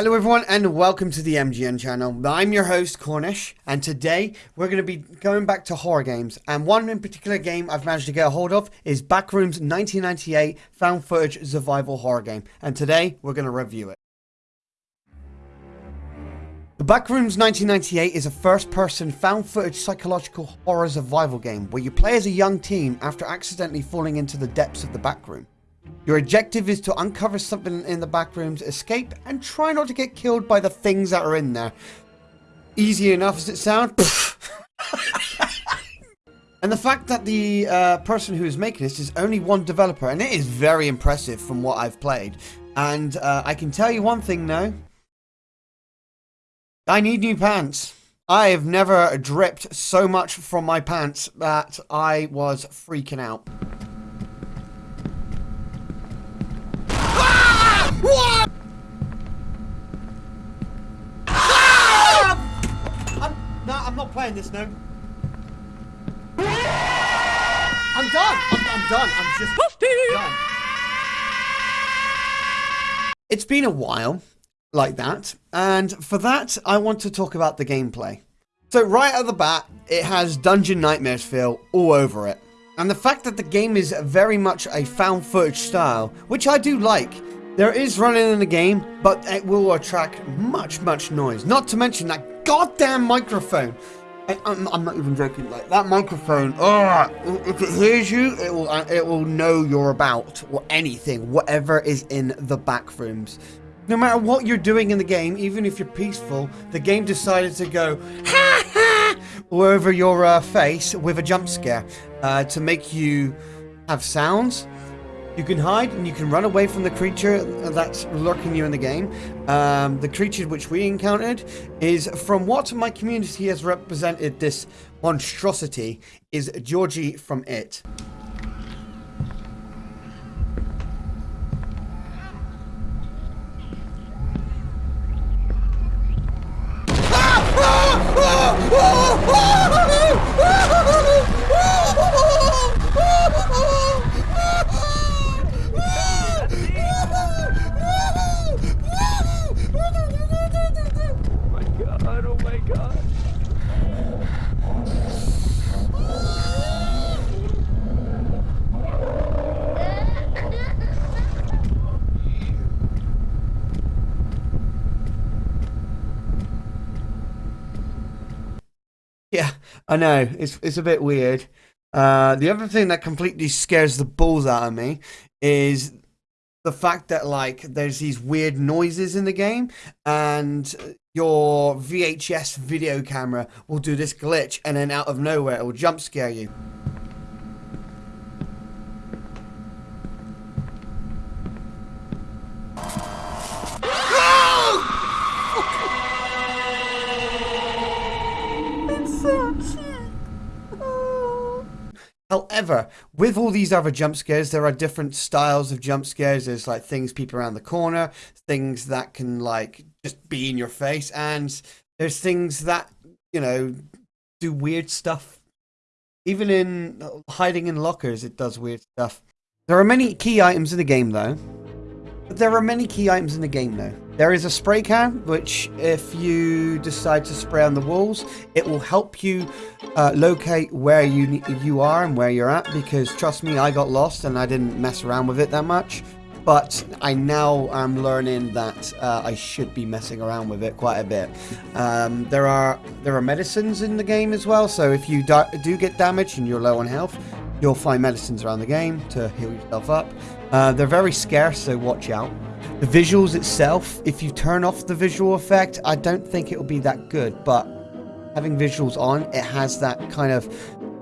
Hello everyone and welcome to the MGN channel. I'm your host Cornish and today we're going to be going back to horror games and one in particular game I've managed to get a hold of is Backrooms 1998 found footage survival horror game and today we're going to review it. The Backrooms 1998 is a first-person found-footage psychological horror survival game where you play as a young teen after accidentally falling into the depths of the backroom. Your objective is to uncover something in the back rooms, escape, and try not to get killed by the things that are in there. Easy enough as it sounds. and the fact that the uh, person who is making this is only one developer, and it is very impressive from what I've played. And uh, I can tell you one thing now. I need new pants. I have never dripped so much from my pants that I was freaking out. What? Ah! I'm, no, I'm not playing this now. I'm done. I'm, I'm done. I'm just done. It's been a while like that, and for that, I want to talk about the gameplay. So right at the bat, it has Dungeon Nightmares feel all over it. And the fact that the game is very much a found footage style, which I do like, there is running in the game, but it will attract much, much noise. Not to mention that goddamn microphone. I, am I'm not even joking. Like that microphone. Oh, if it hears you, it will uh, it will know you're about or anything, whatever is in the back rooms. No matter what you're doing in the game, even if you're peaceful, the game decided to go ha ha over your uh, face with a jump scare uh, to make you have sounds you can hide and you can run away from the creature that's lurking you in the game. Um, the creature which we encountered is, from what my community has represented this monstrosity, is Georgie from It. Yeah, I know. It's it's a bit weird. Uh, the other thing that completely scares the balls out of me is the fact that like there's these weird noises in the game and your VHS video camera will do this glitch and then out of nowhere it will jump scare you. However, with all these other jump scares, there are different styles of jump scares. There's like things peep around the corner, things that can like just be in your face, and there's things that, you know, do weird stuff. Even in hiding in lockers, it does weird stuff. There are many key items in the game though. There are many key items in the game though. There is a spray can, which if you decide to spray on the walls, it will help you uh, locate where you you are and where you're at. Because trust me, I got lost and I didn't mess around with it that much. But I now am learning that uh, I should be messing around with it quite a bit. Um, there are there are medicines in the game as well, so if you do get damaged and you're low on health, you'll find medicines around the game to heal yourself up. Uh, they're very scarce, so watch out. The visuals itself, if you turn off the visual effect, I don't think it'll be that good, but having visuals on, it has that kind of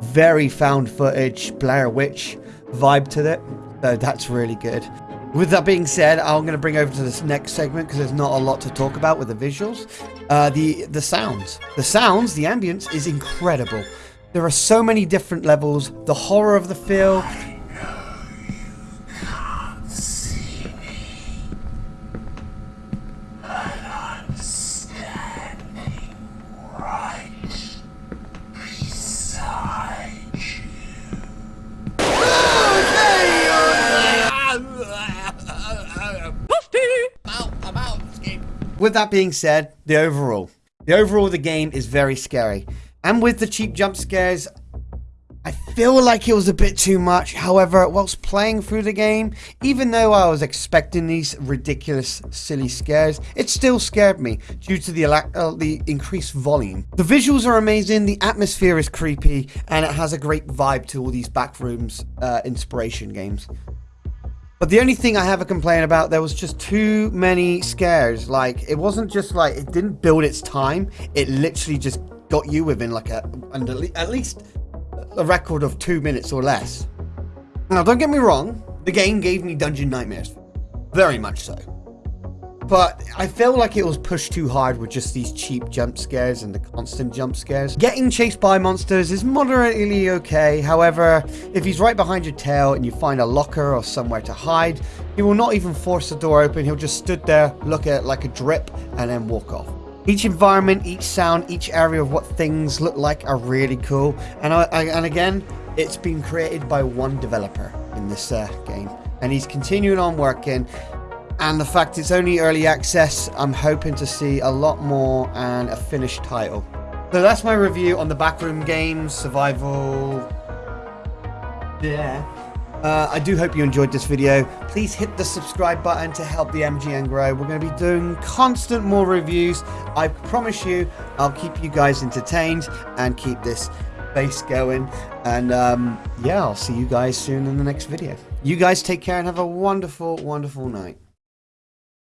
very found footage Blair Witch vibe to it, so that's really good. With that being said, I'm going to bring over to this next segment because there's not a lot to talk about with the visuals. Uh, the, the sounds. The sounds, the ambience is incredible. There are so many different levels. The horror of the feel, with that being said, the overall. The overall of the game is very scary. And with the cheap jump scares, I feel like it was a bit too much. However, whilst playing through the game, even though I was expecting these ridiculous, silly scares, it still scared me due to the, uh, the increased volume. The visuals are amazing, the atmosphere is creepy, and it has a great vibe to all these backrooms uh, inspiration games. But the only thing I have a complaint about, there was just too many scares. Like, it wasn't just like, it didn't build its time. It literally just got you within like a, at least a record of two minutes or less. Now, don't get me wrong, the game gave me dungeon nightmares. Very much so. But I feel like it was pushed too hard with just these cheap jump scares and the constant jump scares. Getting chased by monsters is moderately okay. However, if he's right behind your tail and you find a locker or somewhere to hide, he will not even force the door open. He'll just stood there, look at it like a drip, and then walk off. Each environment, each sound, each area of what things look like are really cool. And, I, and again, it's been created by one developer in this uh, game. And he's continuing on working and the fact it's only early access, I'm hoping to see a lot more and a finished title. So that's my review on the Backroom Games Survival... Yeah. Uh, I do hope you enjoyed this video. Please hit the subscribe button to help the MGN grow. We're going to be doing constant more reviews. I promise you, I'll keep you guys entertained and keep this base going. And um, yeah, I'll see you guys soon in the next video. You guys take care and have a wonderful, wonderful night.